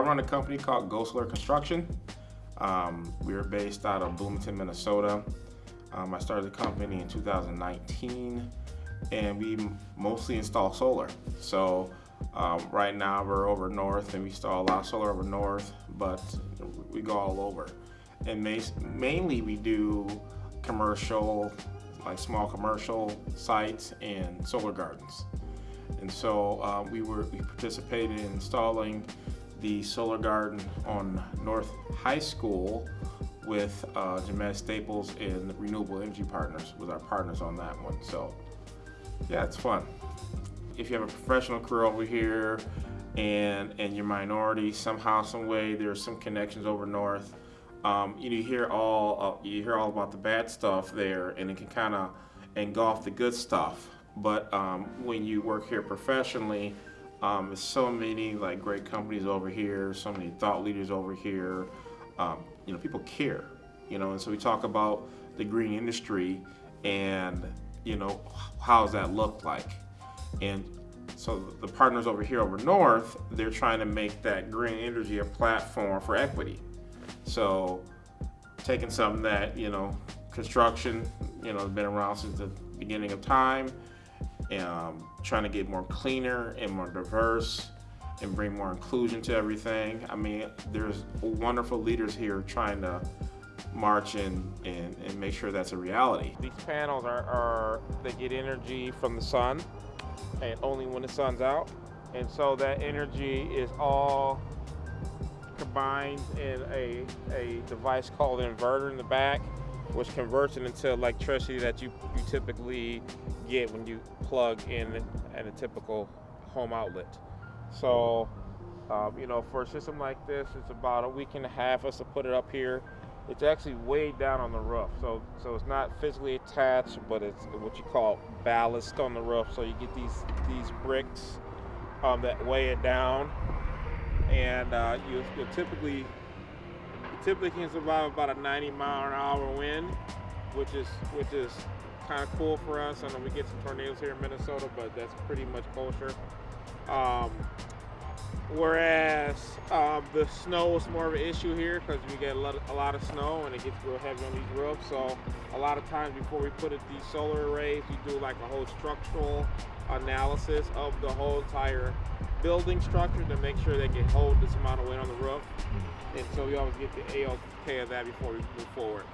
I run a company called Ghostler Construction. Um, we are based out of Bloomington, Minnesota. Um, I started the company in 2019 and we mostly install solar. So um, right now we're over north and we install a lot of solar over north, but we go all over. And mainly we do commercial, like small commercial sites and solar gardens. And so uh, we were we participated in installing the solar garden on North High School with uh, Staples and Renewable Energy Partners with our partners on that one. So yeah, it's fun. If you have a professional career over here and and you're minority, somehow, some way, there's some connections over north. Um, you, know, you hear all uh, you hear all about the bad stuff there, and it can kind of engulf the good stuff. But um, when you work here professionally, um, there's so many like great companies over here, so many thought leaders over here. Um, you know, people care. You know, and so we talk about the green industry, and you know, how does that look like? And so the partners over here over north, they're trying to make that green energy a platform for equity. So taking something that, you know, construction, you know, has been around since the beginning of time, um, trying to get more cleaner and more diverse and bring more inclusion to everything. I mean, there's wonderful leaders here trying to march and, and, and make sure that's a reality. These panels are, are, they get energy from the sun and only when the sun's out. And so that energy is all combined in a, a device called an inverter in the back, which converts it into electricity that you, you typically get when you plug in at a typical home outlet. So, um, you know, for a system like this, it's about a week and a half us to put it up here it's actually way down on the roof. So so it's not physically attached, but it's what you call ballast on the roof. So you get these these bricks um, that weigh it down, and uh, you you typically typically can survive about a 90 mile an hour wind, which is which is kind of cool for us. I know we get some tornadoes here in Minnesota, but that's pretty much kosher. Um, Whereas um, the snow is more of an issue here because we get a lot, of, a lot of snow and it gets real heavy on these roofs. So a lot of times before we put it, these solar arrays, we do like a whole structural analysis of the whole entire building structure to make sure they can hold this amount of weight on the roof. Mm-hmm. And so we always get the AOK of that before we move forward.